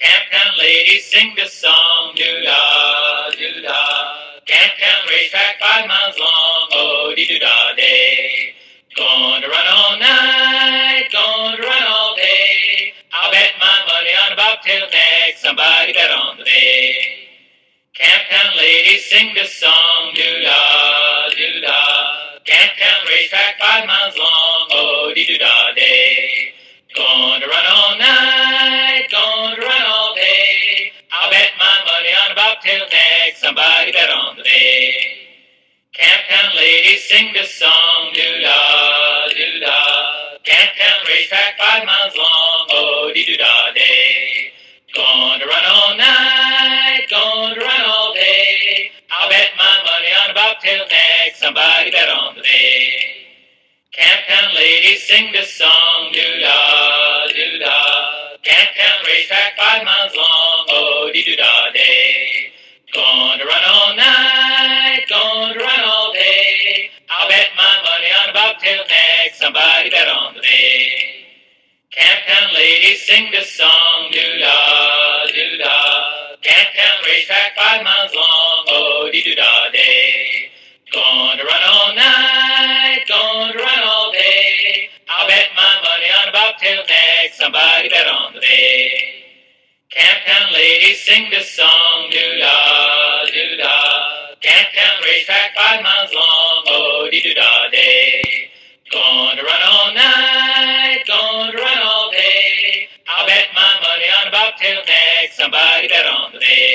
Camptown ladies sing the song, doo-da, doo-da. Camptown racetrack five miles long, oh dee doo da day. To run all night, to run all day. I'll bet my money on a bobtail neck, somebody bet on the bay. Camptown ladies sing the song, doo-da, doo-da. Camptown racetrack five miles long, bobtail neck, somebody bet on the bay. Camptown ladies sing the song, doo-da, doo-da. Camptown racetrack five miles long, oh dee doo da day. To run all night, to run all day. I'll bet my money on a bobtail neck, somebody bet on the bay. Camptown ladies sing the song, doo-da, doo-da. Camptown racetrack five miles long, somebody bet on the bay. Camptown ladies sing this song, doo-da, doo-da. Camptown racetrack five miles long, oh dee doo da day. Gonna run all night, gonna run all day. I'll bet my money on a bobtail neck, somebody bet on the bay. Camptown ladies sing this song, doo-da, doo-da. Camptown racetrack five miles long, oh abide on the bay.